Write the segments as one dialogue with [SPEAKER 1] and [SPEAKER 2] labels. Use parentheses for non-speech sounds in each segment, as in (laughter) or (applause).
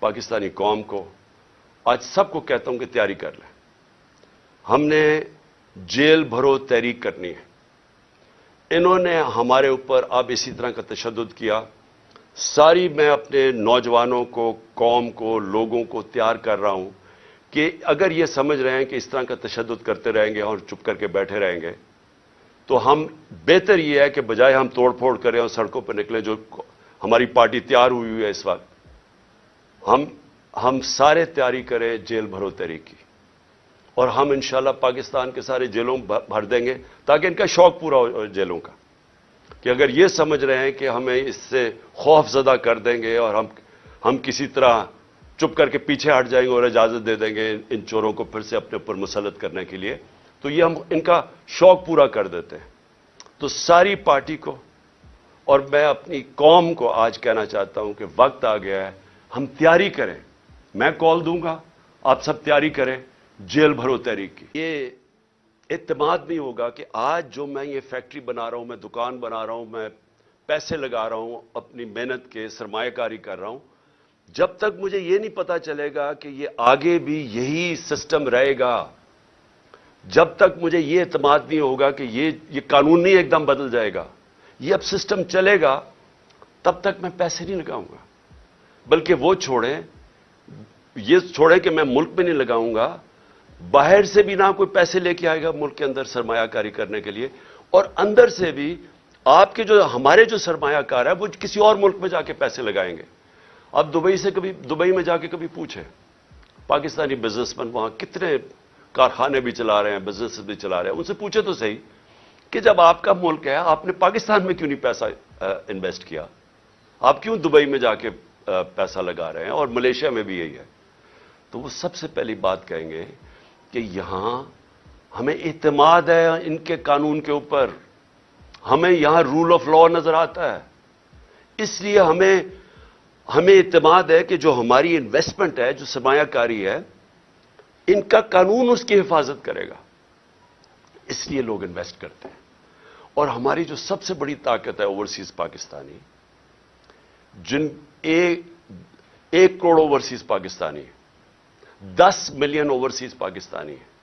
[SPEAKER 1] پاکستانی قوم کو آج سب کو کہتا ہوں کہ تیاری کر لیں۔ ہم نے جیل بھرو تحریک کرنی ہے۔ انہوں نے ہمارے اوپر اب اسی طرح کا تشدد کیا۔ ساری میں اپنے نوجوانوں کو، قوم کو، لوگوں کو تیار کر رہا ہوں کہ اگر یہ سمجھ رہے ہیں کہ اس طرح کا تشدد کرتے رہیں گے اور چپ کر کے بیٹھے رہیں گے، تو ہم بہتر یہ ہے کہ بجائے ہم توڑ پھوڑ کریں اور سڑکوں پہ نکلیں جو ہماری پارٹی تیار ہوئی ہوئی ہے اس وقت۔ ہم ہم سارے تیاری کریں جیل بھرو تحریک کی اور ہم انشاءاللہ پاکستان کے سارے جیلوں بھر دیں گے تاکہ ان کا شوق پورا ہو جیلوں کا کہ اگر یہ سمجھ رہے ہیں کہ ہمیں اس سے خوف زدہ کر دیں گے اور ہم ہم کسی طرح چپ کر کے پیچھے ہٹ جائیں گے اور اجازت دے دیں گے ان چوروں کو پھر سے اپنے اوپر مسلط کرنے کے لیے، تو یہ ہم ان کا شوق پورا کر دیتے ہیں۔ تو ساری پارٹی کو اور میں اپنی قوم کو آج کہنا چاہتا ہوں کہ وقت آ گیا ہے ہم تیاری کریں۔ میں کال دوں گا، آپ سب تیاری کریں۔ جیل بھرو تحریک کی۔ یہ اعتماد نہیں ہوگا کہ آج جو میں یہ فیکٹری بنا رہا ہوں، میں دکان بنا رہا ہوں، میں پیسے لگا رہا ہوں، اپنی محنت کے سرمایہ کاری کر رہا ہوں، جب تک مجھے یہ نہیں پتا چلے گا کہ یہ آگے بھی یہی سسٹم رہے گا۔ جب تک مجھے یہ اعتماد نہیں ہوگا کہ یہ یہ قانون نہیں ایک دم بدل جائے گا، یہ اب سسٹم چلے گا، تب تک میں پیسے نہیں لگاؤں گا۔ بلکہ وہ چھوڑیں، یہ چھوڑیں کہ میں ملک میں نہیں لگاؤں گا، باہر سے بھی نہ کوئی پیسے لے کے آئے گا ملک کے اندر سرمایہ کاری کرنے کے لیے، اور اندر سے بھی آپ کے جو، ہمارے جو سرمایہ کار ہے وہ کسی اور ملک میں جا کے پیسے لگائیں گے۔ اب دبئی سے کبھی، دبئی میں جا کے کبھی پوچھیں، پاکستانی بزنس مین وہاں کتنے کارخانے بھی چلا رہے ہیں بزنس بھی چلا رہے ہیں، ان سے پوچھے تو صحیح کہ جب آپ کا ملک ہے، آپ نے پاکستان میں کیوں نہیں پیسہ انویسٹ کیا؟ آپ کیوں دبئی میں جا کے پیسہ لگا رہے ہیں اور ملیشیا میں بھی یہی ہے۔ تو وہ سب سے پہلی بات کہیں گے کہ یہاں ہمیں اعتماد ہے ان کے قانون کے اوپر۔ ہمیں یہاں رول آف لا نظر آتا ہے۔ اس لیے ہمیں ہمیں اعتماد ہے کہ جو ہماری انویسٹمنٹ ہے، جو سرمایہ کاری ہے، ان کا قانون اس کی حفاظت کرے گا۔ اس لیے لوگ انویسٹ کرتے ہیں۔ اور ہماری جو سب سے بڑی طاقت ہے اوورسیز پاکستانی جن ایک کروڑ اوورسیز پاکستانی دس ملین اوورسیز پاکستانی ہیں۔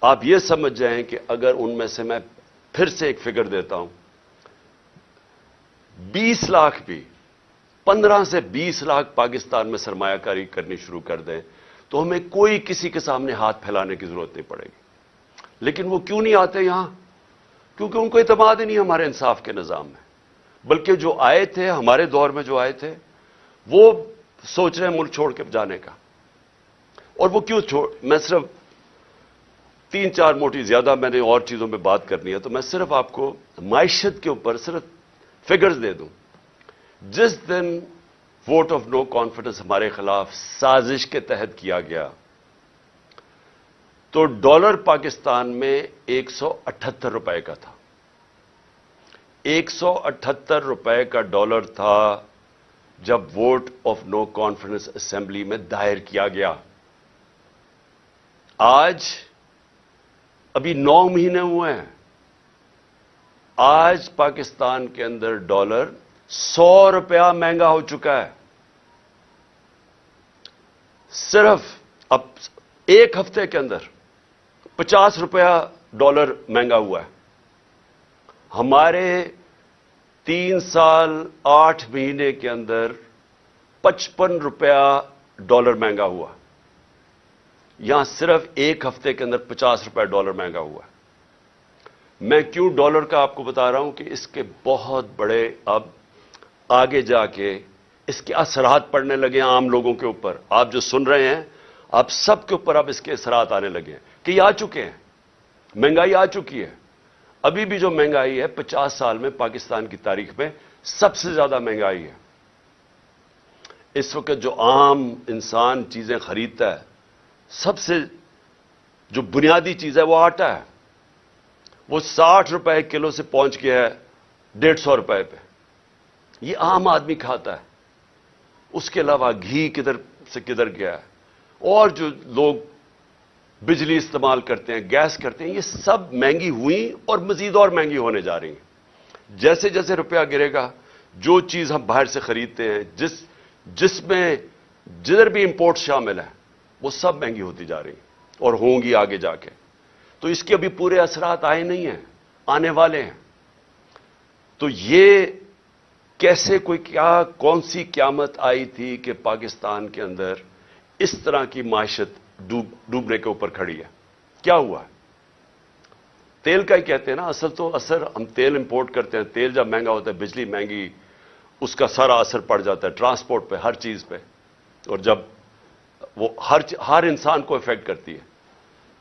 [SPEAKER 1] آپ یہ سمجھ جائیں کہ اگر ان میں سے میں پھر سے ایک فگر دیتا ہوں، بیس لاکھ بھی، پندرہ سے بیس لاکھ پاکستان میں سرمایہ کاری کرنی شروع کر دیں، تو ہمیں کوئی کسی کے سامنے ہاتھ پھیلانے کی ضرورت نہیں پڑے گی۔ لیکن وہ کیوں نہیں آتے یہاں؟ کیونکہ ان کو اعتماد ہی نہیں ہمارے انصاف کے نظام میں۔ بلکہ جو آئے تھے، ہمارے دور میں جو آئے تھے، وہ سوچ رہے ہیں ملک چھوڑ کے جانے کا۔ اور وہ کیوں چھوڑ؟ میں صرف تین چار موٹی زیادہ میں نے اور چیزوں میں بات کرنی ہے، تو میں صرف آپ کو معیشت کے اوپر صرف فگرز دے دوں۔ جس دن ووٹ آف نو کانفیڈنس ہمارے خلاف سازش کے تحت کیا گیا، تو ڈالر پاکستان میں ایک سو اٹھہتر روپے کا تھا۔ ایک سو اٹھہتر روپے کا ڈالر تھا جب vote of no confidence assembly میں دائر کیا گیا۔ آج ابھی نو مہینے ہوئے ہیں۔ آج پاکستان کے اندر ڈالر سو روپیہ مہنگا ہو چکا ہے۔ صرف اب ایک ہفتے کے اندر پچاس روپیہ ڈالر مہنگا ہوا ہے۔ ہمارے تین سال آٹھ مہینے کے اندر پچپن روپیہ ڈالر مہنگا ہوا۔ یہاں صرف ایک ہفتے کے اندر پچاس روپے ڈالر مہنگا ہوا۔ میں کیوں ڈالر کا آپ کو بتا رہا ہوں کہ اس کے بہت بڑے اب آگے جا کے اس کے اثرات پڑنے لگے ہیں عام لوگوں کے اوپر۔ آپ جو سن رہے ہیں، آپ سب کے اوپر اب اس کے اثرات آنے لگے ہیں کہ یہ آ چکے ہیں۔ مہنگائی آ چکی ہے۔ ابھی بھی جو مہنگائی ہے، پچاس سال میں پاکستان کی تاریخ میں سب سے زیادہ مہنگائی ہے۔ اس وقت جو عام انسان چیزیں خریدتا ہے، سب سے جو بنیادی چیز ہے، وہ آٹا ہے۔ وہ ساٹھ روپے کلو سے پہنچ گیا ہے، ڈیڑھ سو روپے پہ۔ یہ عام آدمی کھاتا ہے۔ اس کے علاوہ گھی کدھر سے کدھر گیا ہے۔ اور جو لوگ بجلی استعمال کرتے ہیں، گیس کرتے ہیں، یہ سب مہنگی ہوئی اور مزید اور مہنگی ہونے جا رہی ہیں۔ جیسے جیسے روپیہ گرے گا، جو چیز ہم باہر سے خریدتے ہیں، جس جس میں جدھر بھی امپورٹ شامل ہیں وہ سب مہنگی ہوتی جا رہی ہیں اور ہوں گی آگے جا کے۔ تو اس کے ابھی پورے اثرات آئے نہیں ہیں، آنے والے ہیں۔ تو یہ کیسے کوئی کیا، کون سی قیامت آئی تھی کہ پاکستان کے اندر اس طرح کی معیشت ڈوبنے کے اوپر کھڑی ہے۔ کیا ہوا ہے؟ تیل کا ہی کہتے ہیں نا، اصل تو اثر ہم تیل امپورٹ کرتے ہیں۔ تیل جب مہنگا ہوتا ہے، بجلی مہنگی، اس کا سارا اثر پڑ جاتا ہے ٹرانسپورٹ پہ، ہر چیز پہ۔ اور جب وہ ہر ہر انسان کو افیکٹ کرتی ہے۔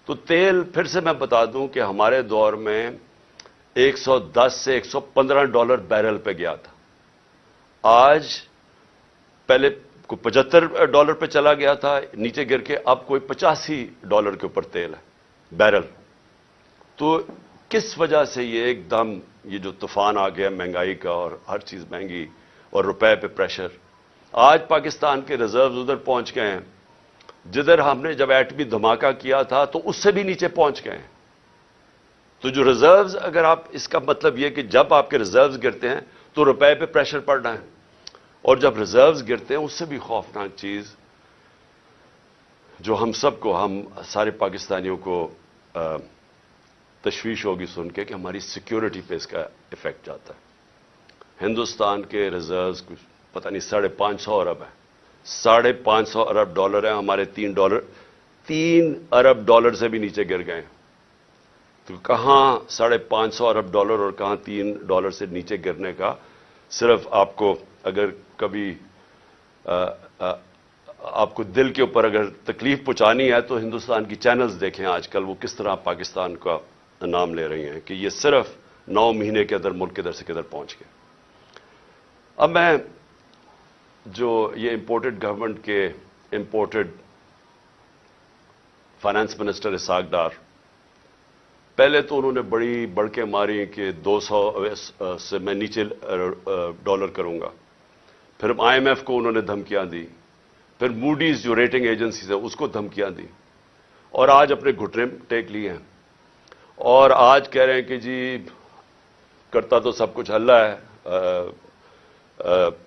[SPEAKER 1] تو تیل، پھر سے میں بتا دوں کہ ہمارے دور میں ایک سو دس سے ایک سو پندرہ ڈالر بیرل پہ گیا تھا۔ آج پہلے کوئی پچہتر ڈالر پہ چلا گیا تھا، نیچے گر کے اب کوئی پچاسی ڈالر کے اوپر تیل ہے، بیرل۔ تو کس وجہ سے یہ ایک دم یہ جو طوفان آ گیا، مہنگائی کا اور ہر چیز مہنگی اور روپے پہ پریشر۔ آج پاکستان کے ریزروز ادھر پہنچ گئے ہیں۔ جدھر ہم نے جب ایٹمی دھماکہ کیا تھا تو اس سے بھی نیچے پہنچ گئے ہیں۔ تو جو ریزروز، اگر آپ، اس کا مطلب یہ کہ جب آپ کے ریزروز گرتے ہیں تو روپے پہ پریشر پڑ رہا ہے۔ اور جب ریزروز گرتے ہیں، اس سے بھی خوفناک چیز جو ہم سب کو، ہم سارے پاکستانیوں کو تشویش ہوگی سن کے کہ ہماری سیکیورٹی پہ اس کا افیکٹ جاتا ہے۔ ہندوستان کے ریزروز کچھ پتہ نہیں، ساڑھے پانچ سو ارب ہے ساڑھے پانچ سو ارب ڈالر ہیں، ہمارے تین ڈالر، تین ارب ڈالر سے بھی نیچے گر گئے تو کہاں ساڑھے پانچ سو ارب ڈالر اور کہاں تین ڈالر سے نیچے گرنے کا صرف آپ کو اگر کبھی آپ کو دل کے اوپر اگر تکلیف پہنچانی ہے تو ہندوستان کی چینلز دیکھیں آج کل وہ کس طرح پاکستان کا نام لے رہی ہیں کہ یہ صرف نو مہینے کے اندر ملک کدھر سے کدھر پہنچ گئے۔ اب میں جو یہ امپورٹڈ گورنمنٹ کے imported finance minister Ishaq Dar, پہلے تو انہوں نے بڑی بڑکیں ماری کہ دو سو سے میں نیچے ڈالر کروں گا۔ پھر آئی ایم ایف کو انہوں نے دھمکیاں دی پھر موڈیز جو ریٹنگ ایجنسیز ہیں اس کو دھمکیاں دی اور آج اپنے گھٹنے ٹیک لیے ہیں۔ اور آج کہہ رہے ہیں کہ جی کرتا تو سب کچھ اللہ ہے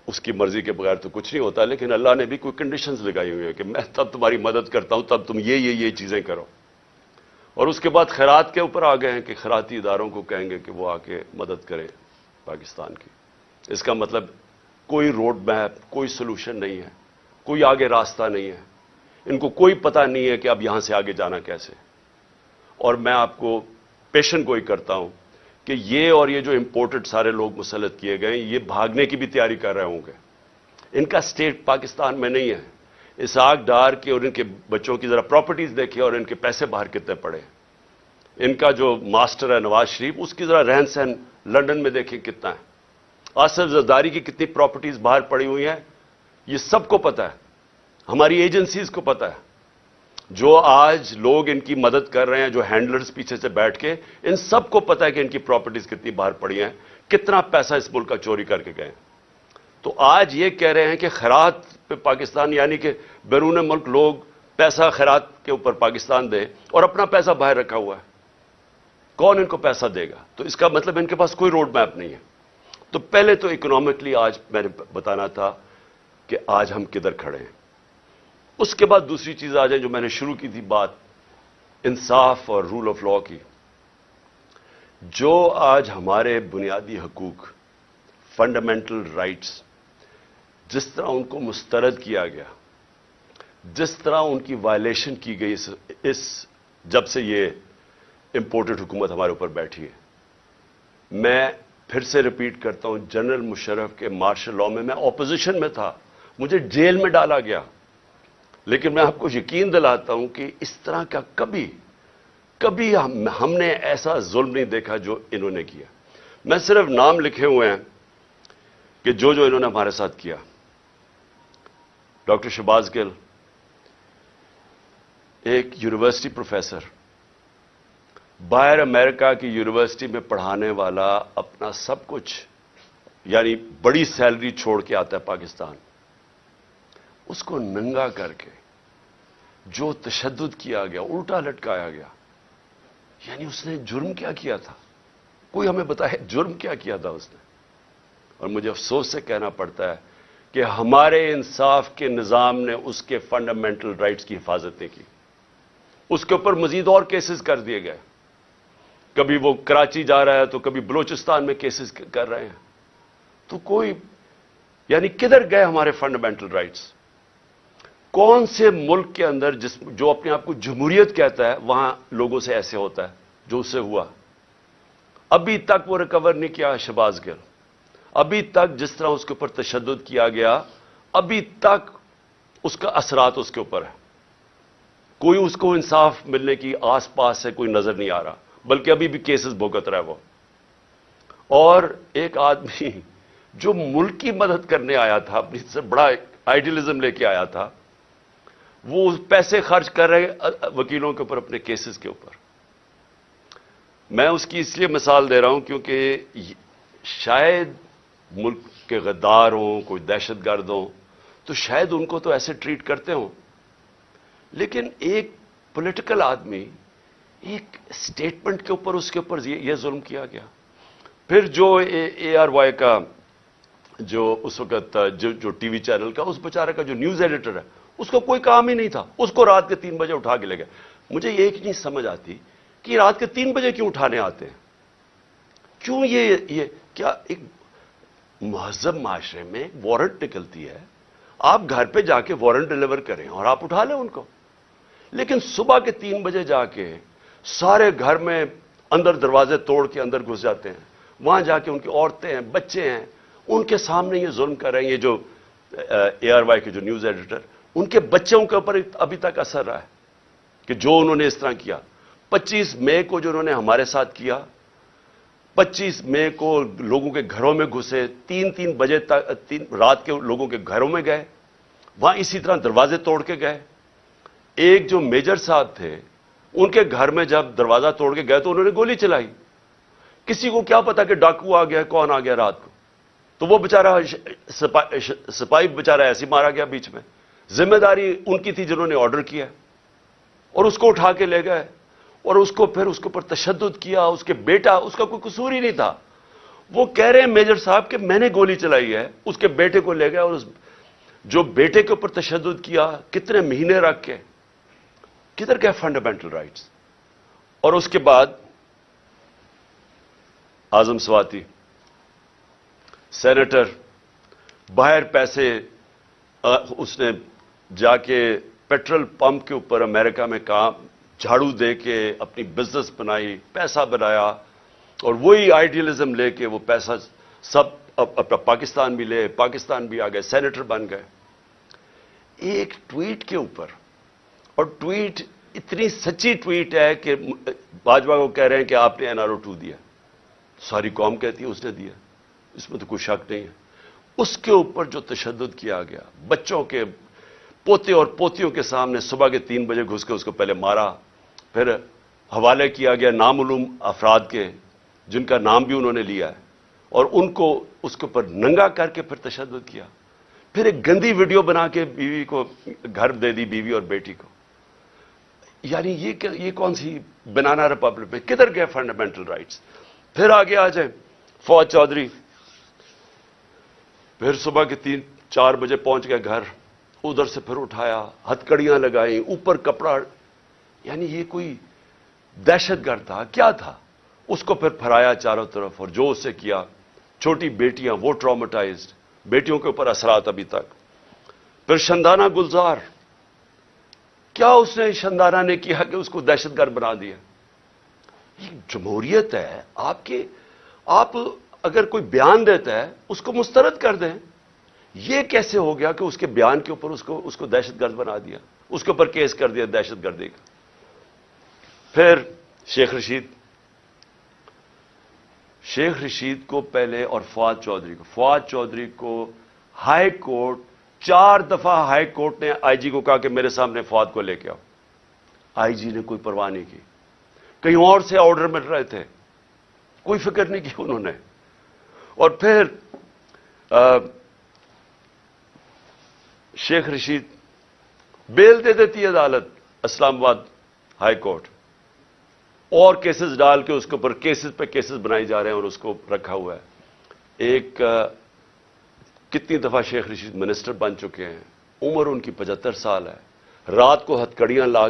[SPEAKER 1] اس کی مرضی کے بغیر تو کچھ نہیں ہوتا، لیکن اللہ نے بھی کوئی کنڈیشنز لگائی ہوئی ہیں کہ میں تب تمہاری مدد کرتا ہوں، تب تم یہ یہ یہ چیزیں کرو۔ اور اس کے بعد خیرات کے اوپر آ گئے ہیں کہ خیراتی اداروں کو کہیں گے کہ وہ آ کے مدد کریں پاکستان کی۔ اس کا مطلب کوئی روڈ میپ کوئی سلوشن نہیں ہے، کوئی آگے راستہ نہیں ہے۔ ان کو کوئی پتہ نہیں ہے کہ اب یہاں سے آگے جانا کیسے۔ اور میں آپ کو پیشن گوئی کرتا ہوں کہ یہ اور یہ جو امپورٹڈ سارے لوگ مسلط کیے گئے یہ بھاگنے کی بھی تیاری کر رہے ہوں گے۔ ان کا سٹیٹ پاکستان میں نہیں ہے۔ اس آگ ڈار کے اور ان کے بچوں کی ذرا پراپرٹیز دیکھیں اور ان کے پیسے باہر کتنے پڑے۔ ان کا جو ماسٹر ہے نواز شریف، اس کی ذرا رہن سہن لنڈن میں دیکھیں کتنا ہے۔ آصف زرداری کی کتنی پراپرٹیز باہر پڑی ہوئی ہیں، یہ سب کو پتا ہے، ہماری ایجنسیز کو پتا ہے۔ جو آج لوگ ان کی مدد کر رہے ہیں، جو ہینڈلرز پیچھے سے بیٹھ کے، ان سب کو پتا ہے کہ ان کی پراپرٹیز کتنی باہر پڑی ہیں، کتنا پیسہ اس ملک کا چوری کر کے گئے تو آج یہ کہہ رہے ہیں کہ خیرات پہ پاکستان یعنی کہ بیرون ملک لوگ پیسہ خیرات کے اوپر پاکستان دے اور اپنا پیسہ باہر رکھا ہوا ہے۔ کون ان کو پیسہ دے گا؟ تو اس کا مطلب ان کے پاس کوئی روڈ میپ نہیں ہے۔ تو پہلے تو اکنامکلی آج میں نے بتانا تھا کہ آج ہم کدھر کھڑے ہیں۔ اس کے بعد دوسری چیز آ جائے جو میں نے شروع کی تھی بات، انصاف اور رول آف لا کی۔ جو آج ہمارے بنیادی حقوق فنڈامنٹل رائٹس جس طرح ان کو مسترد کیا گیا، جس طرح ان کی وائلیشن کی گئی، اس جب سے یہ امپورٹڈ حکومت ہمارے اوپر بیٹھی ہے۔ میں پھر سے ریپیٹ کرتا ہوں جنرل مشرف کے مارشل لا میں میں اپوزیشن میں تھا، مجھے جیل میں ڈالا گیا۔ لیکن میں آپ کو یقین دلاتا ہوں کہ اس طرح کا کبھی کبھی ہم نے ایسا ظلم نہیں دیکھا جو انہوں نے کیا۔ میں صرف نام لکھے ہوئے ہیں کہ جو جو انہوں نے ہمارے ساتھ کیا۔ ڈاکٹر شباز گل، ایک یونیورسٹی پروفیسر باہر امریکہ کی یونیورسٹی میں پڑھانے والا اپنا سب کچھ یعنی بڑی سیلری چھوڑ کے آتا ہے پاکستان۔ اس کو ننگا کر کے جو تشدد کیا گیا، الٹا لٹکایا گیا۔ یعنی اس نے جرم کیا کیا تھا؟ کوئی ہمیں بتائے جرم کیا کیا تھا اس نے؟ اور مجھے افسوس سے کہنا پڑتا ہے کہ ہمارے انصاف کے نظام نے اس کے فنڈامنٹل رائٹس کی حفاظت نہیں کی۔ اس کے اوپر مزید اور کیسز کر دیے گئے۔ کبھی وہ کراچی جا رہا ہے تو کبھی بلوچستان میں کیسز کر رہے ہیں۔ تو کوئی یعنی کدھر گئے ہمارے فنڈامنٹل رائٹس کون سے ملک کے اندر جس، جو اپنے آپ کو جمہوریت کہتا ہے، وہاں لوگوں سے ایسے ہوتا ہے جو اس سے ہوا؟ ابھی تک وہ ریکور نہیں کیا شباز گر ابھی تک جس طرح اس کے اوپر تشدد کیا گیا، ابھی تک اس کا اثرات اس کے اوپر ہے کوئی اس کو انصاف ملنے کی آس پاس سے کوئی نظر نہیں آ رہا۔ بلکہ ابھی بھی کیسز بھوگت رہا ہے وہ۔ اور ایک آدمی جو ملک کی مدد کرنے آیا تھا، اپنی سے بڑا آئیڈیلزم لے کے آیا تھا، وہ پیسے خرچ کر رہے وکیلوں کے اوپر اپنے کیسز کے اوپر۔ میں اس کی اس لیے مثال دے رہا ہوں کیونکہ شاید ملک کے غدار ہوں، کوئی دہشت گرد ہوں، تو شاید ان کو تو ایسے ٹریٹ کرتے ہوں۔ لیکن ایک پولیٹیکل آدمی ایک سٹیٹمنٹ کے اوپر اس کے اوپر یہ ظلم کیا گیا۔ پھر جو اے آر وائی کا جو اس وقت جو ٹی وی چینل کا، اس بیچارے کا جو نیوز ایڈیٹر ہے، اس کو کوئی کام ہی نہیں تھا۔ اس کو رات کے تین بجے اٹھا کے لے گئے۔ مجھے ایک نہیں سمجھ آتی کہ رات کے تین بجے کیوں اٹھانے آتے ہیں؟ کیوں یہ یہ کیا ایک مہذب معاشرے میں وارنٹ نکلتی ہے؟ آپ گھر پہ جا کے وارنٹ ڈلیور کریں اور آپ اٹھا لیں ان کو۔ لیکن صبح کے تین بجے جا کے سارے گھر میں اندر دروازے توڑ کے اندر گھس جاتے ہیں۔ وہاں جا کے ان کی عورتیں ہیں، بچے ہیں۔ ان کے سامنے یہ ظلم کر رہے ہیں، یہ جو، اے آر، وائی کے جو نیوز ایڈیٹر، ان کے بچوں کے اوپر ابھی تک اثر رہا ہے کہ جو انہوں نے اس طرح کیا۔ پچیس مئی کو جو انہوں نے ہمارے ساتھ کیا، پچیس مئی کو لوگوں کے گھروں میں گھسے، تین تین بجے تک، تین، رات کے لوگوں کے گھروں میں گئے۔ وہاں اسی طرح دروازے توڑ کے گئے۔ ایک جو میجر صاحب تھے ان کے گھر میں جب دروازہ توڑ کے گئے تو انہوں نے گولی چلائی۔ کسی کو کیا پتا کہ ڈاکو آ گیا کون آ گیا رات کو؟ تو وہ بےچارا سپاہی بےچارا ایسی مارا گیا بیچ میں۔ ذمہ داری ان کی تھی جنہوں نے آرڈر کیا اور اس کو اٹھا کے لے گئے۔ اور اس کو پھر اس کے اوپر تشدد کیا، اس کے بیٹا، اس کا کوئی قصور ہی نہیں تھا۔ وہ کہہ رہے ہیں میجر صاحب کہ میں نے گولی چلائی ہے۔ اس کے بیٹے کو لے گئے اور اس جو بیٹے کے اوپر تشدد کیا، کتنے مہینے رکھ کے کدھر گئے فنڈامنٹل رائٹس اور اس کے بعد آزم سواتی سینیٹر باہر پیسے اس نے جا کے پیٹرول پمپ کے اوپر امریکہ میں کام، جھاڑو دے کے اپنی بزنس بنائی، پیسہ بنایا، اور وہی آئیڈیلزم لے کے وہ پیسہ سب اپنا پاکستان بھی لے، پاکستان بھی آ گئے سینیٹر بن گئے۔ ایک ٹویٹ کے اوپر اور ٹویٹ اتنی سچی ٹویٹ ہے کہ باجوہ کو کہہ رہے ہیں کہ آپ نے این آر او ٹو دیا ساری قوم کہتی ہے اس نے دیا اس میں تو کوئی شک نہیں ہے اس کے اوپر جو تشدد کیا گیا بچوں کے پوتے اور پوتیوں کے سامنے صبح کے تین بجے گھس کے اس کو پہلے مارا پھر حوالے کیا گیا نامعلوم افراد کے جن کا نام بھی انہوں نے لیا ہے اور ان کو اس کے اوپر ننگا کر کے پھر تشدد کیا پھر ایک گندی ویڈیو بنا کے بیوی کو گھر دے دی بیوی اور بیٹی کو یعنی یہ یہ کون سی بنانا ریپبلک میں کدھر گئے فنڈامنٹل رائٹس پھر آگے آ جائیں۔ فوج چودھری۔ پھر صبح کے تین چار بجے پہنچ گئے گھر۔ ادھر سے پھر اٹھایا۔ ہتکڑیاں لگائیں۔ اوپر کپڑا یعنی یہ کوئی دہشت گرد تھا۔ کیا تھا؟ اس کو پھر پھرایا چاروں طرف اور جو اس سے کیا۔ چھوٹی بیٹیاں وہ ٹرامٹائزڈ بیٹیوں کے اوپر اثرات ابھی تک۔ پھر شندانہ گلزار۔ کیا اس نے شندانہ نے کیا کہ اس کو دہشت گرد بنا دیا؟ یہ جمہوریت ہے، آپ کے، آپ اگر کوئی بیان دیتا ہے، اس کو مسترد کر دیں۔ یہ کیسے ہو گیا کہ اس کے بیان کے اوپر اس کو اس کو دہشت گرد بنا دیا؟ اس کے اوپر کیس کر دیا، دہشت گردی کا۔ پھر شیخ رشید شیخ رشید کو پہلے اور فواد چودھری کو۔ فواد چودھری کو ہائی کورٹ چار دفعہ ہائی کورٹ نے آئی جی کو کہا کہ میرے سامنے فواد کو لے کے آؤ۔ آئی جی نے کوئی پرواہ نہیں کی۔ کہیں اور سے آرڈر مل رہے تھے۔ کوئی فکر نہیں کی انہوں نے۔ اور پھر شیخ رشید بیل دے دیتی عدالت، اسلام آباد ہائی کورٹ۔ اور کیسز ڈال کے اس کے اوپر کیسز پہ کیسز بنائی جا رہے ہیں اور اس کو رکھا ہوا ہے۔ ایک کتنی دفعہ شیخ رشید منسٹر بن چکے ہیں، عمر ان کی پچہتر سال ہے۔ رات کو ہتکڑیاں لا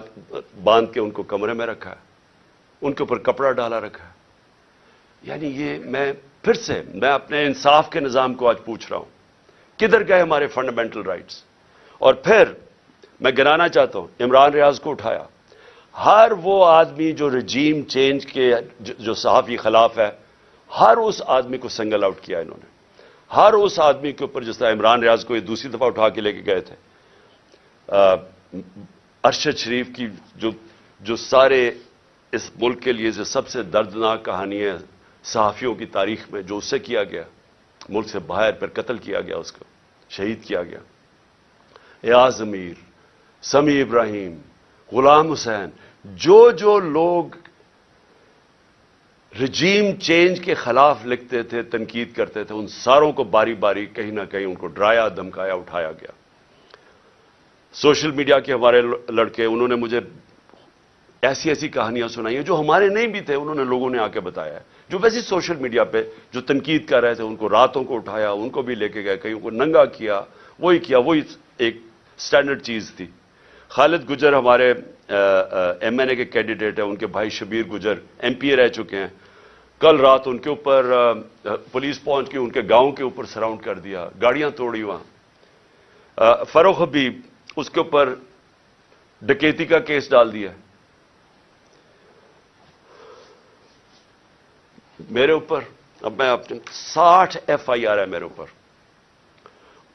[SPEAKER 1] باندھ کے ان کو کمرے میں رکھا ہے ان کے اوپر کپڑا ڈالا رکھا۔ ہے یعنی یہ میں پھر سے، میں اپنے انصاف کے نظام کو آج پوچھ رہا ہوں۔ کدھر گئے ہمارے فنڈامنٹل رائٹس اور پھر میں گرانا چاہتا ہوں، عمران ریاض کو اٹھایا۔ ہر وہ آدمی جو رجیم چینج کے، جو صحافی خلاف ہے، ہر اس آدمی کو سنگل آؤٹ کیا انہوں نے۔ ہر اس آدمی کے اوپر جس طرح عمران ریاض کو یہ دوسری دفعہ اٹھا کے لے کے گئے تھے ارشد شریف کی جو جو سارے اس ملک کے لیے جو سب سے دردناک کہانی ہے، صحافیوں کی تاریخ میں جو اس سے کیا گیا، ملک سے باہر پر قتل کیا گیا، اس کو شہید کیا گیا۔ ایاز امیر سمی ابراہیم، غلام حسین، جو جو لوگ رجیم چینج کے خلاف لکھتے تھے، تنقید کرتے تھے، ان ساروں کو باری باری کہیں نہ کہیں ان کو ڈرایا دمکایا اٹھایا گیا۔ سوشل میڈیا کے ہمارے لڑکے، انہوں نے مجھے ایسی ایسی کہانیاں سنائی ہیں جو ہمارے نہیں بھی تھے، انہوں نے لوگوں نے آ کے بتایا ہے۔ جو ویسے سوشل میڈیا پہ جو تنقید کر رہے تھے، ان کو راتوں کو اٹھایا، ان کو بھی لے کے گئے، کہیں ان کو ننگا کیا، وہی کیا، وہی ایک سٹینڈرڈ چیز تھی۔ خالد گجر ہمارے ایم این اے کے کینڈیڈیٹ ہیں، ان کے بھائی Shabbir Gujjar M P A رہ چکے ہیں۔ کل رات ان کے اوپر پولیس پہنچ کے ان کے گاؤں کے اوپر سراؤنڈ کر دیا، گاڑیاں توڑی وہاں۔ فروخ حبیب اس کے اوپر ڈکیتی کا کیس ڈال دیا۔ میرے اوپر، اب میں اپنے ساٹھ ایف آئی آر ہے میرے اوپر۔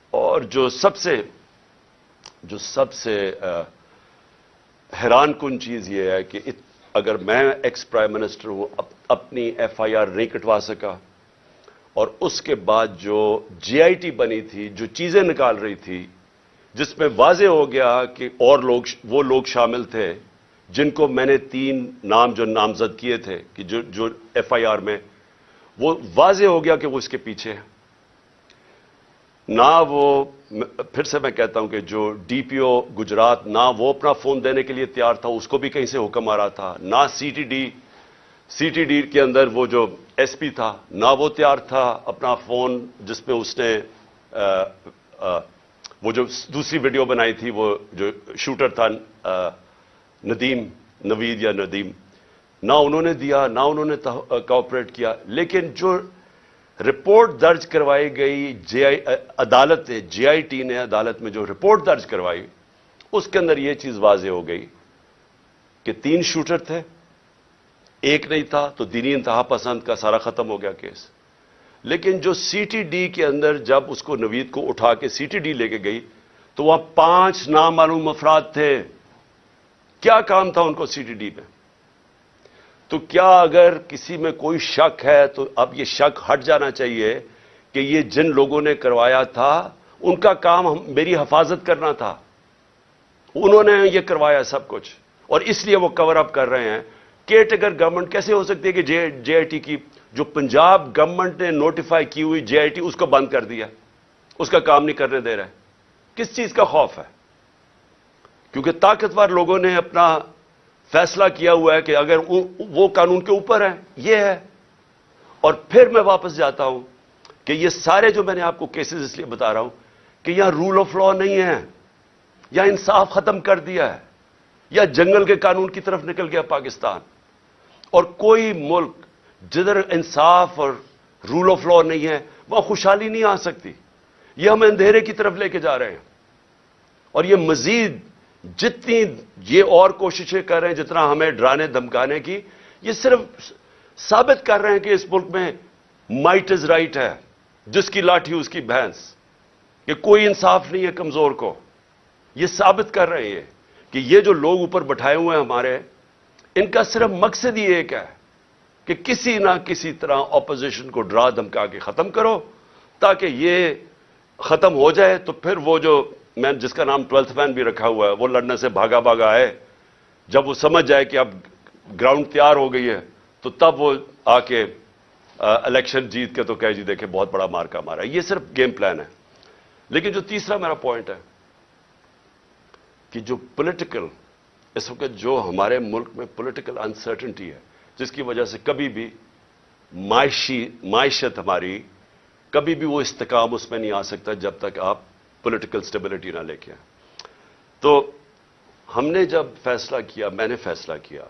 [SPEAKER 1] اور جو سب سے جو سب سے حیران کن چیز یہ ہے کہ اگر میں ایکس پرائم منسٹر ہوں اپنی ایف آئی آر نہیں کٹوا سکا، اور اس کے بعد جو جے آئی ٹی بنی تھی، جو چیزیں نکال رہی تھی، جس میں واضح ہو گیا کہ اور لوگ، وہ لوگ شامل تھے جن کو میں نے تین نام جو نامزد کیے تھے، کہ جو جو ایف آئی آر میں، وہ واضح ہو گیا کہ وہ اس کے پیچھے ہے نہ وہ پھر سے میں کہتا ہوں کہ جو ڈی پی او گجرات نہ وہ اپنا فون دینے کے لیے تیار تھا، اس کو بھی کہیں سے حکم آ رہا تھا، نہ C T D, C T D کے اندر وہ جو ایس پی تھا، نہ وہ تیار تھا اپنا فون جس میں اس نے وہ جو دوسری ویڈیو بنائی تھی، وہ جو شوٹر تھا ندیم، نوید یا ندیم، نہ انہوں نے دیا، نہ انہوں نے کوپریٹ کیا۔ لیکن جو رپورٹ درج کروائی گئی، جے آئی، عدالت، جے آئی ٹی نے عدالت میں جو رپورٹ درج کروائی، اس کے اندر یہ چیز واضح ہو گئی کہ تین شوٹر تھے۔ ایک نہیں تھا تو دینی انتہا پسند کا سارا ختم ہو گیا کیس۔ لیکن جو سی ٹی ڈی کے اندر جب اس کو نوید کو اٹھا کے سی ٹی ڈی لے کے گئی، تو وہاں پانچ نامعلوم افراد تھے۔ کیا کام تھا ان کو سی ٹی ڈی میں تو کیا اگر کسی میں کوئی شک ہے تو اب یہ شک ہٹ جانا چاہیے کہ یہ جن لوگوں نے کروایا تھا، ان کا کام میری حفاظت کرنا تھا۔ انہوں نے یہ کروایا سب کچھ۔ اور اس لیے وہ کور اپ کر رہے ہیں۔ کیٹ اگر گورنمنٹ کیسے ہو سکتی ہے کہ جے جے آئی ٹی کی، جو پنجاب گورنمنٹ نے نوٹیفائی کی ہوئی جے آئی ٹی، اس کو بند کر دیا۔ اس کا کام نہیں کرنے دے رہے۔ کس چیز کا خوف ہے؟ کیونکہ طاقتور لوگوں نے اپنا فیصلہ کیا ہوا ہے کہ اگر وہ قانون کے اوپر ہے، یہ ہے۔ اور پھر میں واپس جاتا ہوں کہ یہ سارے جو میں نے آپ کو کیسز اس لیے بتا رہا ہوں کہ یہاں رول آف لا نہیں ہے، یا انصاف ختم کر دیا ہے، یا جنگل کے قانون کی طرف نکل گیا پاکستان۔ اور کوئی ملک جدھر انصاف اور رول آف لا نہیں ہے، وہاں خوشحالی نہیں آ سکتی۔ یہ ہم اندھیرے کی طرف لے کے جا رہے ہیں۔ اور یہ مزید جتنی یہ اور کوششیں کر رہے ہیں، جتنا ہمیں ڈرانے دمکانے کی، یہ صرف ثابت کر رہے ہیں کہ اس ملک میں مائٹ از رائٹ ہے، جس کی لاٹھی اس کی بھینس، کہ کوئی انصاف نہیں ہے کمزور کو۔ یہ ثابت کر رہے ہیں کہ یہ جو لوگ اوپر بٹھائے ہوئے ہیں ہمارے، ان کا صرف مقصد ہی ایک ہے کہ کسی نہ کسی طرح اپوزیشن کو ڈرا دمکا کے ختم کرو، تاکہ یہ ختم ہو جائے تو پھر وہ جو میں جس کا نام ٹویلتھ مین بھی رکھا ہوا ہے، وہ لڑنے سے بھاگا بھاگا آئے جب وہ سمجھ جائے کہ اب گراؤنڈ تیار ہو گئی ہے، تو تب وہ آ کے الیکشن جیت کے تو کہہ جی دیکھے بہت بڑا مارکا مارا یہ صرف گیم پلان ہے۔ لیکن جو تیسرا میرا پوائنٹ ہے، کہ جو پولیٹیکل اس وقت جو ہمارے ملک میں پولیٹیکل انسرٹنٹی ہے، جس کی وجہ سے کبھی بھی معاشی معیشت ہماری، کبھی بھی وہ استقام اس میں نہیں آ سکتا جب تک آپ پولیٹیکل سٹیبلٹی نہ لے کے تو ہم نے جب فیصلہ کیا، میں نے فیصلہ کیا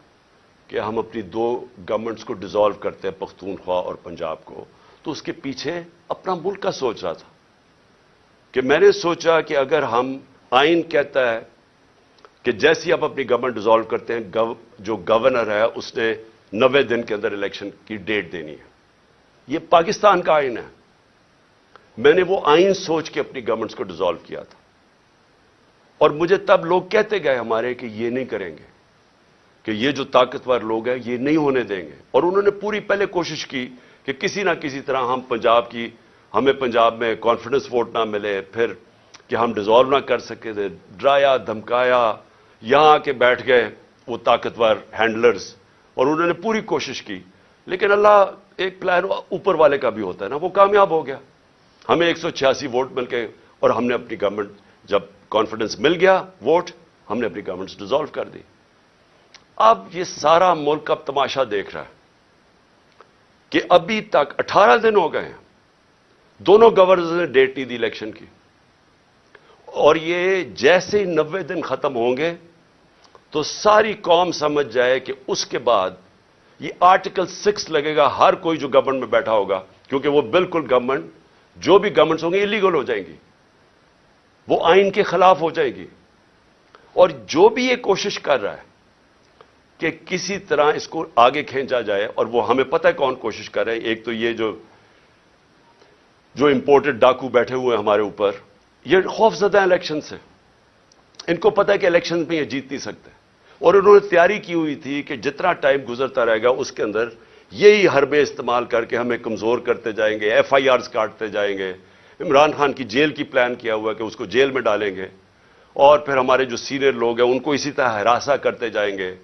[SPEAKER 1] کہ ہم اپنی دو گورنمنٹس کو ڈیزالو کرتے ہیں، پختونخوا اور پنجاب کو، تو اس کے پیچھے اپنا ملک کا سوچ رہا تھا۔ کہ میں نے سوچا کہ اگر ہم، آئین کہتا ہے کہ جیسی آپ اپنی گورنمنٹ ڈیزالو کرتے ہیں جو گورنر ہے، اس نے نوے دن کے اندر الیکشن کی ڈیٹ دینی ہے۔ یہ پاکستان کا آئین ہے۔ میں نے وہ آئین سوچ کے اپنی گورنمنٹس کو ڈیزالو کیا تھا۔ اور مجھے تب لوگ کہتے گئے ہمارے کہ یہ نہیں کریں گے، کہ یہ جو طاقتور لوگ ہیں یہ نہیں ہونے دیں گے۔ اور انہوں نے پوری پہلے کوشش کی کہ کسی نہ کسی طرح ہم پنجاب کی، ہمیں پنجاب میں کانفیڈنس ووٹ نہ ملے، پھر کہ ہم ڈیزالو نہ کر سکے تھے ڈرایا، دھمکایا، یہاں آ کے بیٹھ گئے وہ طاقتور ہینڈلرز اور انہوں نے پوری کوشش کی۔ لیکن اللہ ایک پلان اوپر والے کا بھی ہوتا ہے نا، وہ کامیاب ہو گیا۔ ہمیں ایک سو چھیاسی ووٹ مل کے اور ہم نے اپنی گورنمنٹ جب کانفیڈنس مل گیا ووٹ، ہم نے اپنی گورنمنٹ ڈیزالو کر دی۔ اب یہ سارا ملک اب تماشا دیکھ رہا ہے کہ ابھی تک اٹھارہ دن ہو گئے ہیں۔ دونوں گورنرز نے ڈیٹ نہیں دی الیکشن کی۔ اور یہ جیسے ہی نوے دن ختم ہوں گے تو ساری قوم سمجھ جائے کہ اس کے بعد یہ آرٹیکل سکس لگے گا، ہر کوئی جو گورنمنٹ میں بیٹھا ہوگا، کیونکہ وہ بالکل گورنمنٹ جو بھی گورنمنٹس ہوں گے انلیگل ہو جائیں گی وہ آئین کے خلاف ہو جائے گی اور جو بھی یہ کوشش کر رہا ہے کہ کسی طرح اس کو آگے کھینچا جائے اور وہ ہمیں پتہ ہے کون کوشش کر رہے ہیں ایک تو یہ جو جو امپورٹڈ ڈاکو بیٹھے ہوئے ہیں ہمارے اوپر، یہ خوف زدہ الیکشن سے ان کو پتہ ہے کہ الیکشن میں یہ جیت نہیں سکتے۔ اور انہوں نے تیاری کی ہوئی تھی کہ جتنا ٹائم گزرتا رہے گا، اس کے اندر یہی حربے استعمال کر کے ہمیں کمزور کرتے جائیں گے ایف آئی آرز کاٹتے جائیں گے۔ عمران خان کی جیل کی پلان کیا ہوا ہے کہ اس کو جیل میں ڈالیں گے۔ اور پھر ہمارے جو سینئر لوگ ہیں، ان کو اسی طرح ہراساں کرتے جائیں گے۔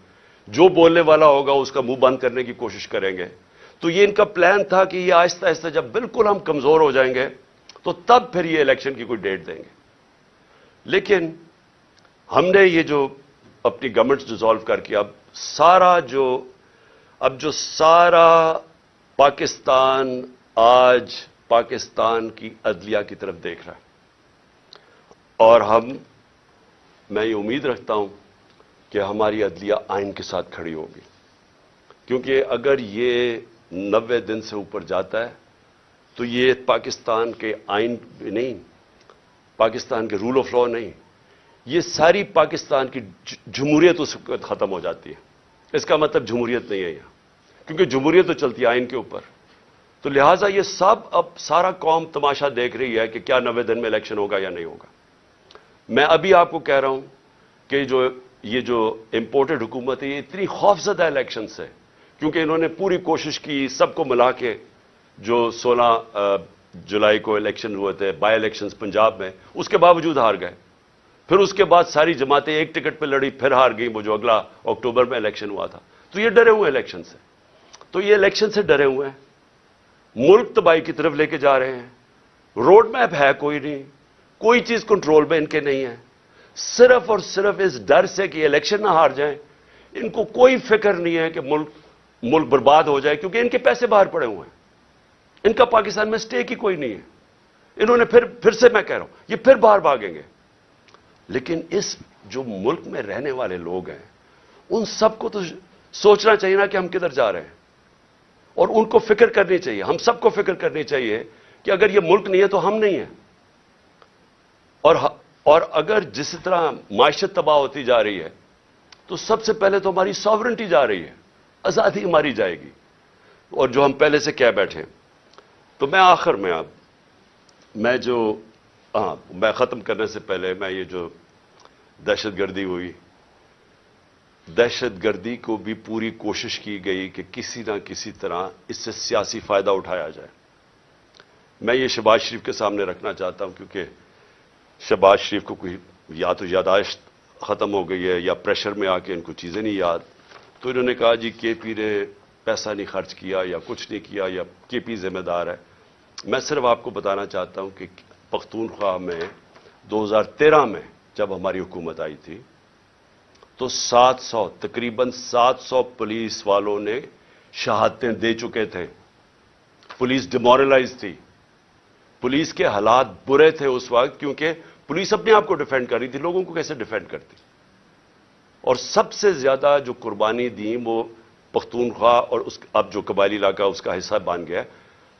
[SPEAKER 1] جو بولنے والا ہوگا، اس کا منہ بند کرنے کی کوشش کریں گے۔ تو یہ ان کا پلان تھا کہ یہ آہستہ آہستہ جب بالکل ہم کمزور ہو جائیں گے، تو تب پھر یہ الیکشن کی کوئی ڈیٹ دیں گے۔ لیکن ہم نے یہ جو اپنی گورنمنٹ ڈیزالو کر کے اب سارا جو اب جو سارا پاکستان آج پاکستان کی عدلیہ کی طرف دیکھ رہا ہے۔ اور ہم، میں یہ امید رکھتا ہوں کہ ہماری عدلیہ آئین کے ساتھ کھڑی ہوگی۔ کیونکہ اگر یہ نوے دن سے اوپر جاتا ہے، تو یہ پاکستان کے آئین نہیں، پاکستان کے رول آف لا نہیں۔ یہ ساری پاکستان کی جمہوریت اس وقت ختم ہو جاتی ہے۔ اس کا مطلب جمہوریت نہیں ہے۔ یہاں کیونکہ جمہوریت تو چلتی آئین کے اوپر۔ تو لہٰذا یہ سب اب سارا قوم تماشا دیکھ رہی ہے کہ کیا نوے دن میں الیکشن ہوگا یا نہیں ہوگا۔ میں ابھی آپ کو کہہ رہا ہوں کہ جو یہ جو امپورٹڈ حکومت ہے، یہ اتنی خوفزدہ الیکشن سے کیونکہ انہوں نے پوری کوشش کی سب کو ملا کے جو سولہ جولائی کو الیکشن ہوئے تھے، بائی الیکشنز پنجاب میں، اس کے باوجود ہار گئے۔ پھر اس کے بعد ساری جماعتیں ایک ٹکٹ پہ لڑی، پھر ہار گئی وہ جو اگلا اکتوبر میں الیکشن ہوا تھا۔ تو یہ ڈرے ہوئے الیکشن سے تو یہ الیکشن سے ڈرے ہوئے ہیں۔ ملک تباہی کی طرف لے کے جا رہے ہیں۔ روڈ میپ ہے کوئی نہیں۔ کوئی چیز کنٹرول میں ان کے نہیں ہے۔ صرف اور صرف اس ڈر سے کہ الیکشن نہ ہار جائیں۔ ان کو کوئی فکر نہیں ہے کہ ملک ملک برباد ہو جائے کیونکہ ان کے پیسے باہر پڑے ہوئے ہیں۔ ان کا پاکستان میں سٹیک ہی کوئی نہیں ہے۔ انہوں نے پھر پھر سے میں کہہ رہا ہوں، یہ پھر باہر بھاگیں گے۔ لیکن اس جو ملک میں رہنے والے لوگ ہیں، ان سب کو تو سوچنا چاہیے نا کہ ہم کدھر جا رہے ہیں۔ اور ان کو فکر کرنی چاہیے۔ ہم سب کو فکر کرنی چاہیے کہ اگر یہ ملک نہیں ہے تو ہم نہیں ہیں۔ اور اور اگر جس طرح معیشت تباہ ہوتی جا رہی ہے، تو سب سے پہلے تو ہماری ساورنٹی جا رہی ہے۔ آزادی ہماری جائے گی۔ اور جو ہم پہلے سے کہہ بیٹھے تو میں آخر میں اب میں جو ہاں میں ختم کرنے سے پہلے میں یہ جو دہشت گردی ہوئی دہشت گردی کو بھی پوری کوشش کی گئی کہ کسی نہ کسی طرح اس سے سیاسی فائدہ اٹھایا جائے۔ میں یہ شباز شریف کے سامنے رکھنا چاہتا ہوں کیونکہ شہباز شریف کو کوئی یا تو یاداشت ختم ہو گئی ہے یا پریشر میں آ کے ان کو چیزیں نہیں یاد۔ تو انہوں نے کہا جی کے پی نے پیسہ نہیں خرچ کیا یا کچھ نہیں کیا یا کے پی ذمہ دار ہے۔ میں صرف آپ کو بتانا چاہتا ہوں کہ پختونخوا میں دو ہزار تیرہ میں جب ہماری حکومت آئی تھی تو سات سو، تقریباً سات سو پولیس والوں نے شہادتیں دے چکے تھے۔ پولیس ڈیمورلائز تھی۔ پولیس کے حالات برے تھے اس وقت کیونکہ پولیس اپنے آپ کو ڈیفینڈ کر رہی تھی، لوگوں کو کیسے ڈیفینڈ کرتی؟ اور سب سے زیادہ جو قربانی دی، وہ پختونخوا اور اس، اب جو قبائلی علاقہ، اس کا حصہ بن گیا۔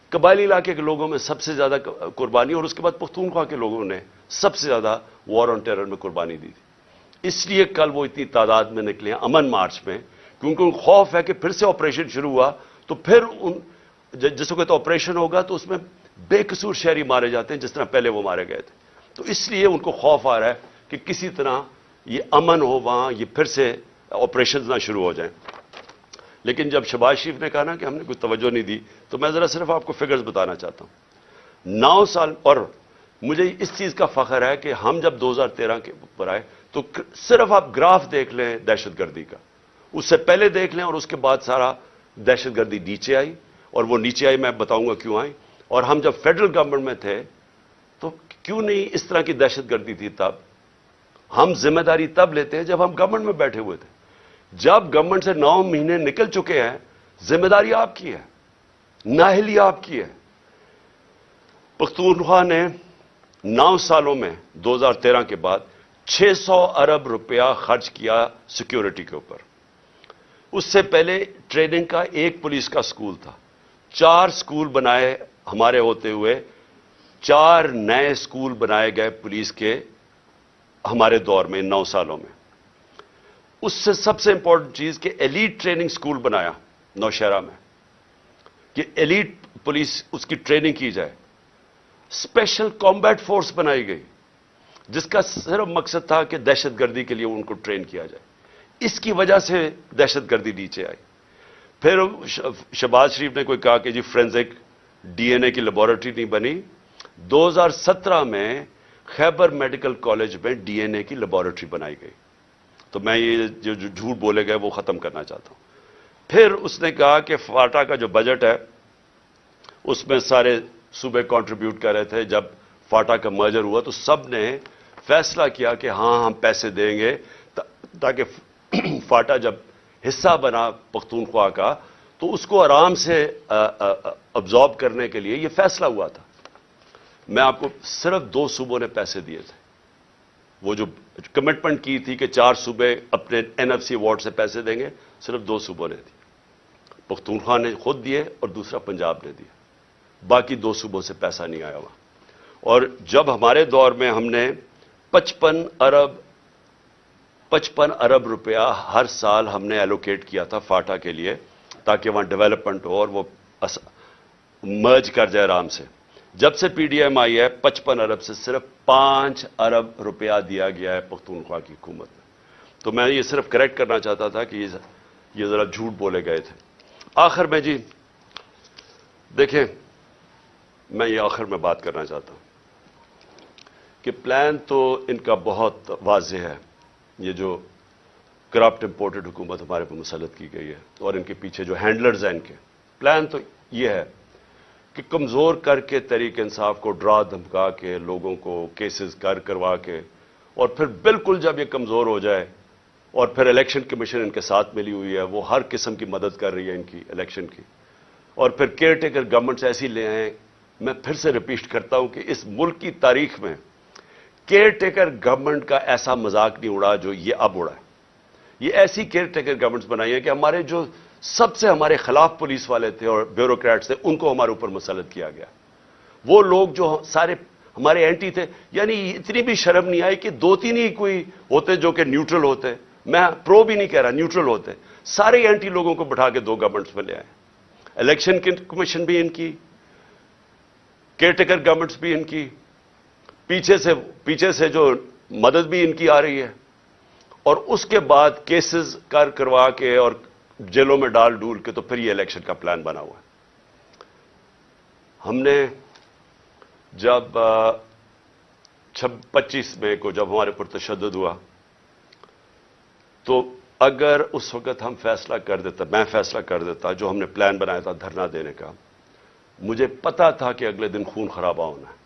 [SPEAKER 1] قبائلی علاقے کے لوگوں میں سب سے زیادہ قربانی اور اس کے بعد پختونخوا کے لوگوں نے سب سے زیادہ وار آن ٹیرر میں قربانی دی تھی۔ اس لیے کل وہ اتنی تعداد میں نکلے ہیں، امن مارچ میں، کیونکہ ان خوف ہے کہ پھر سے آپریشن شروع ہوا، تو پھر ان جس وقت آپریشن ہوگا تو اس میں بے قصور شہری مارے جاتے ہیں، جس طرح پہلے وہ مارے گئے تھے۔ تو اس لیے ان کو خوف آ رہا ہے کہ کسی طرح یہ امن ہو، وہاں یہ پھر سے آپریشن نہ شروع ہو جائیں۔ لیکن جب شباز شریف نے کہا نا کہ ہم نے کوئی توجہ نہیں دی، تو میں ذرا صرف آپ کو فگرز بتانا چاہتا ہوں۔ نو سال، اور مجھے اس چیز کا فخر ہے کہ ہم جب دو ہزار تیرہ کے اوپر آئے تو صرف آپ گراف دیکھ لیں دہشت گردی کا۔ اس سے پہلے دیکھ لیں اور اس کے بعد سارا دہشت گردی نیچے آئی اور وہ نیچے آئی، میں بتاؤں گا کیوں آئی اور ہم جب فیڈرل گورنمنٹ میں تھے تو کیوں نہیں اس طرح کی دہشت گردی تھی تب؟ ہم ذمہ داری تب لیتے ہیں جب ہم گورنمنٹ میں بیٹھے ہوئے تھے۔ جب گورنمنٹ سے نو مہینے نکل چکے ہیں، ذمہ داری آپ کی ہے ناہلی آپ کی ہے۔ پختونخوا نے نو سالوں میں، دو ہزار تیرہ کے بعد چھ سو ارب روپیہ خرچ کیا سیکیورٹی کے اوپر۔ اس سے پہلے ٹریننگ کا ایک پولیس کا سکول تھا۔ چار سکول بنائے ہمارے ہوتے ہوئے، چار نئے سکول بنائے گئے پولیس کے ہمارے دور میں، نو سالوں میں۔ اس سے سب سے امپورٹنٹ چیز کہ ایلیٹ ٹریننگ سکول بنایا نوشہرہ میں۔ کہ ایلیٹ پولیس اس کی ٹریننگ کی جائے۔ اسپیشل کامبیٹ فورس بنائی گئی۔ جس کا صرف مقصد تھا کہ دہشت گردی کے لیے ان کو ٹرین کیا جائے۔ اس کی وجہ سے دہشت گردی نیچے آئی۔ پھر شہباز شریف نے کوئی کہا کہ جی فرینزک ڈی این اے کی لیبورٹری نہیں بنی۔ دو ہزار سترہ میں خیبر میڈیکل کالج میں ڈی این اے کی لیبورٹری بنائی گئی۔ تو میں یہ جو جھوٹ بولے گئے وہ ختم کرنا چاہتا ہوں۔ پھر اس نے کہا کہ فاٹا کا جو بجٹ ہے، اس میں سارے صوبے کانٹریبیوٹ کر رہے تھے۔ جب فاٹا کا مرجر ہوا تو سب نے فیصلہ کیا کہ ہاں ہم پیسے دیں گے تاکہ (clears throat) فاٹا جب حصہ بنا پختونخوا کا، تو اس کو آرام سے ابزارب کرنے کے لیے یہ فیصلہ ہوا تھا۔ میں آپ کو صرف دو صوبوں نے پیسے دیے تھے۔ وہ جو کمٹمنٹ کی تھی کہ چار صوبے اپنے این ایف سی وارڈ سے پیسے دیں گے، صرف دو صوبوں نے دی پختونخوا نے خود دیے اور دوسرا پنجاب نے دیا۔ باقی دو صوبوں سے پیسہ نہیں آیا ہوا اور جب ہمارے دور میں ہم نے پچپن ارب پچپن ارب روپیہ ہر سال ہم نے ایلوکیٹ کیا تھا فاٹا کے لیے، تاکہ وہاں ڈیولپمنٹ ہو اور وہ مرج کر جائے آرام سے۔ جب سے پی ڈی ایم آئی ہے، پچپن ارب سے صرف پانچ ارب روپیہ دیا گیا ہے پختونخوا کی حکومت میں تو میں یہ صرف کریکٹ کرنا چاہتا تھا کہ یہ ذرا جھوٹ بولے گئے تھے۔ آخر میں جی دیکھیں، میں یہ آخر میں بات کرنا چاہتا ہوں۔ کہ پلان تو ان کا بہت واضح ہے۔ یہ جو کرپٹ امپورٹڈ حکومت ہمارے پہ مسلط کی گئی ہے اور ان کے پیچھے جو ہینڈلرز ہیں ان کے۔ پلان تو یہ ہے کہ کمزور کر کے تحریک انصاف کو ڈرا، دھمکا کے، لوگوں کو کیسز کر، کروا کے، اور پھر بالکل جب یہ کمزور ہو جائے اور پھر الیکشن کمیشن ان کے ساتھ ملی ہوئی ہے، وہ ہر قسم کی مدد کر رہی ہے ان کی الیکشن کی۔ اور پھر کیئر ٹیکر گورنمنٹس ایسی لے آئیں میں پھر سے ریپیٹ کرتا ہوں کہ اس ملک کی تاریخ میں کیئر ٹیکر گورنمنٹ کا ایسا مذاق نہیں اڑا جو یہ اب اڑا ہے۔ یہ ایسی کیئر ٹیکر گورنمنٹس بنائی ہے کہ ہمارے جو سب سے ہمارے خلاف پولیس والے تھے اور بیوروکریٹس تھے، ان کو ہمارے اوپر مسلط کیا گیا۔ وہ لوگ جو سارے ہمارے اینٹی تھے یعنی اتنی بھی شرم نہیں آئی کہ دو تین ہی کوئی ہوتے جو کہ نیوٹرل ہوتے۔ میں پرو بھی نہیں کہہ رہا نیوٹرل ہوتے۔ سارے اینٹی لوگوں کو بٹھا کے دو گورنمنٹس میں لے آئے۔ الیکشن کمیشن بھی ان کی کیئر ٹیکر گورنمنٹس بھی ان کی۔ پیچھے سے پیچھے سے جو مدد بھی ان کی آ رہی ہے اور اس کے بعد کیسز کر کروا کے اور جیلوں میں ڈال ڈول کے تو پھر یہ الیکشن کا پلان بنا ہوا ہے۔ ہم نے جب پچیس مئی کو جب ہمارے پر تشدد ہوا، تو اگر اس وقت ہم فیصلہ کر دیتا، میں فیصلہ کر دیتا جو ہم نے پلان بنایا تھا دھرنا دینے کا، مجھے پتا تھا کہ اگلے دن خون خرابہ ہونا ہے۔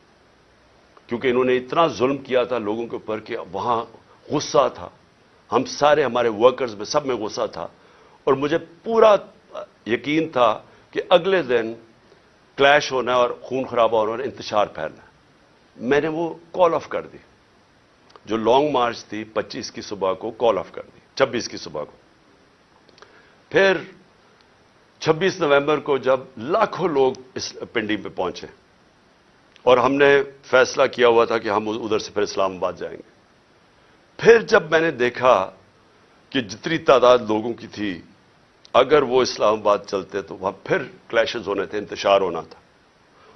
[SPEAKER 1] کیونکہ انہوں نے اتنا ظلم کیا تھا لوگوں کے اوپر کہ وہاں غصہ تھا۔ ہم سارے ہمارے ورکرز میں سب میں غصہ تھا۔ اور مجھے پورا یقین تھا کہ اگلے دن کلیش ہونا اور خون خرابہ ہونا ہے انتشار پھیلنا۔ ہے میں نے وہ کال آف کر دی۔ جو لانگ مارچ تھی، پچیس کی صبح کو کال آف کر دی۔ چھبیس کی صبح کو۔ پھر چھبیس نومبر کو جب لاکھوں لوگ اس پنڈی پہ پہنچے۔ اور ہم نے فیصلہ کیا ہوا تھا کہ ہم ادھر سے پھر اسلام آباد جائیں گے۔ پھر جب میں نے دیکھا کہ جتنی تعداد لوگوں کی تھی، اگر وہ اسلام آباد چلتے تو وہاں پھر کلیشز ہونے تھے، انتشار ہونا تھا۔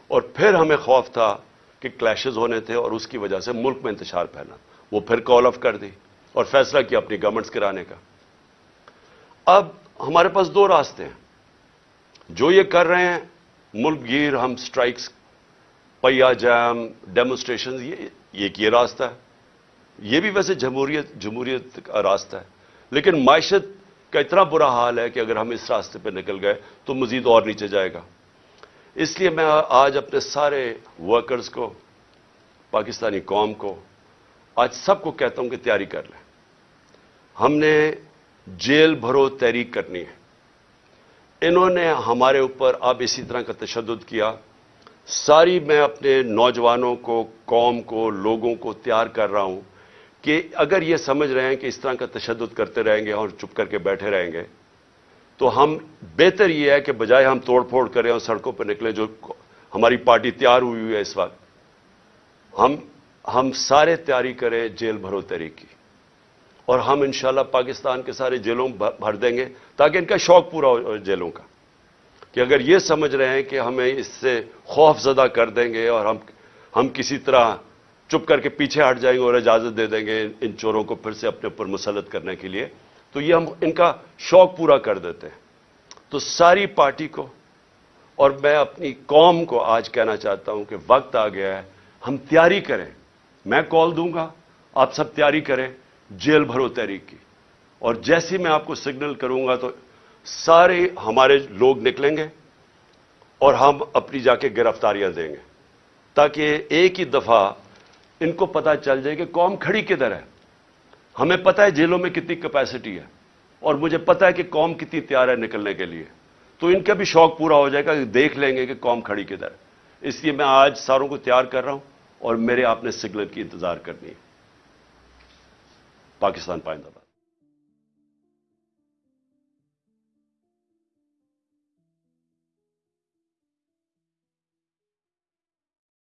[SPEAKER 1] اور پھر ہمیں خوف تھا کہ کلیشز ہونے تھے اور اس کی وجہ سے ملک میں انتشار پھیلا۔ وہ پھر کال آف کر دی اور فیصلہ کیا اپنی گورنمنٹس کرانے کا۔ اب ہمارے پاس دو راستے ہیں۔ جو یہ کر رہے ہیں، ملک گیر ہم سٹرائکس پیا جام ڈیمونسٹریشن یہ ایک یہ راستہ ہے۔ یہ بھی ویسے جمہوریت جمہوریت کا راستہ ہے۔ لیکن معیشت کا اتنا برا حال ہے کہ اگر ہم اس راستے پہ نکل گئے تو مزید اور نیچے جائے گا۔ اس لیے میں آج اپنے سارے ورکرز کو، پاکستانی قوم کو آج سب کو کہتا ہوں کہ تیاری کر لیں۔ ہم نے جیل بھرو تحریک کرنی ہے۔ انہوں نے ہمارے اوپر اب اسی طرح کا تشدد کیا۔ ساری میں اپنے نوجوانوں کو، قوم کو، لوگوں کو تیار کر رہا ہوں کہ اگر یہ سمجھ رہے ہیں کہ اس طرح کا تشدد کرتے رہیں گے اور چپ کر کے بیٹھے رہیں گے، تو ہم بہتر یہ ہے کہ بجائے ہم توڑ پھوڑ کریں اور سڑکوں پہ نکلیں جو ہماری پارٹی تیار ہوئی ہوئی ہے اس وقت، ہم ہم سارے تیاری کریں جیل بھرو تحریک کی۔ اور ہم انشاءاللہ پاکستان کے سارے جیلوں بھر دیں گے تاکہ ان کا شوق پورا ہو جیلوں کا۔ کہ اگر یہ سمجھ رہے ہیں کہ ہمیں اس سے خوف زدہ کر دیں گے اور ہم ہم کسی طرح چپ کر کے پیچھے ہٹ جائیں گے اور اجازت دے دیں گے ان چوروں کو پھر سے اپنے اوپر مسلط کرنے کے لیے، تو یہ ہم ان کا شوق پورا کر دیتے ہیں۔ تو ساری پارٹی کو اور میں اپنی قوم کو آج کہنا چاہتا ہوں کہ وقت آ گیا ہے، ہم تیاری کریں۔ میں کال دوں گا، آپ سب تیاری کریں، جیل بھرو تحریک کی۔ اور جیسی میں آپ کو سگنل کروں گا تو سارے ہمارے لوگ نکلیں گے اور ہم اپنی جا کے گرفتاریاں دیں گے تاکہ ایک ہی دفعہ ان کو پتا چل جائے کہ قوم کھڑی کدھر ہے۔ ہمیں پتا ہے جیلوں میں کتنی کیپیسٹی ہے اور مجھے پتا ہے کہ قوم کتنی تیار ہے نکلنے کے لیے۔ تو ان کا بھی شوق پورا ہو جائے گا کہ دیکھ لیں گے کہ قوم کھڑی کدھر ہے۔ اس لیے میں آج ساروں کو تیار کر رہا ہوں اور میرے آپ نے سگنل کی انتظار کرنی ہے۔ پاکستان پائندہ